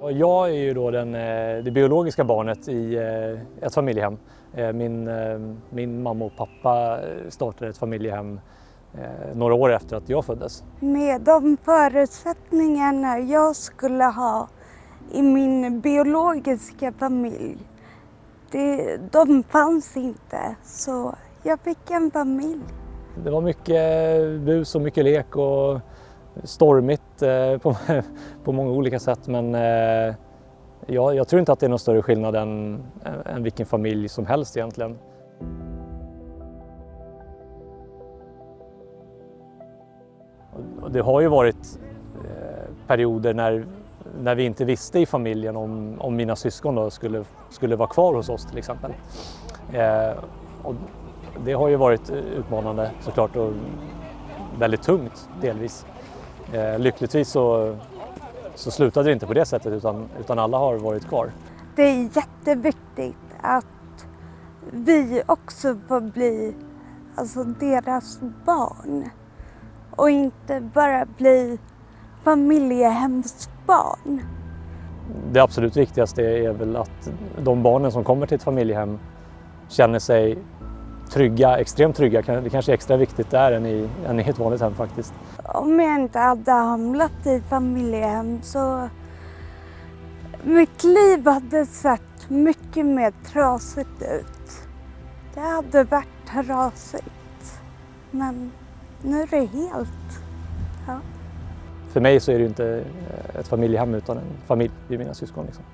Jag är ju då den, eh, det biologiska barnet i eh, ett familjehem. Eh, Min, min mamma och pappa startade ett familjehem eh, några år efter att jag föddes. Med de förutsättningarna jag skulle ha i min biologiska familj, det, de fanns inte. Så jag fick en familj. Det var mycket bus och mycket lek och stormigt eh, på, på många olika sätt men eh, jag, jag tror inte att det är någon större skillnad än, eh, än vilken familj som helst egentligen. Det har ju varit perioder när, när vi inte visste i familjen om, om mina syskon då skulle, skulle vara kvar hos oss till exempel. Eh, och det har ju varit utmanande såklart och väldigt tungt delvis. Eh, lyckligtvis så, så slutade det inte på det sättet utan, utan alla har varit kvar. Det är jätteviktigt att vi också får bli alltså, deras barn och inte bara bli familjehemsbarn. Det absolut viktigaste är väl att de barnen som kommer till ett familjehem känner sig trygga, extremt trygga. Det kanske är extra viktigt där än i, än i ett vanligt hem faktiskt. Om jag inte hade hamnat i familjehem så mitt liv hade sett mycket mer trasigt ut. Det hade varit trasigt. Men nu är det helt... Ja. För mig så är det ju inte ett familjehem utan en familj, det är mina syskon. Liksom.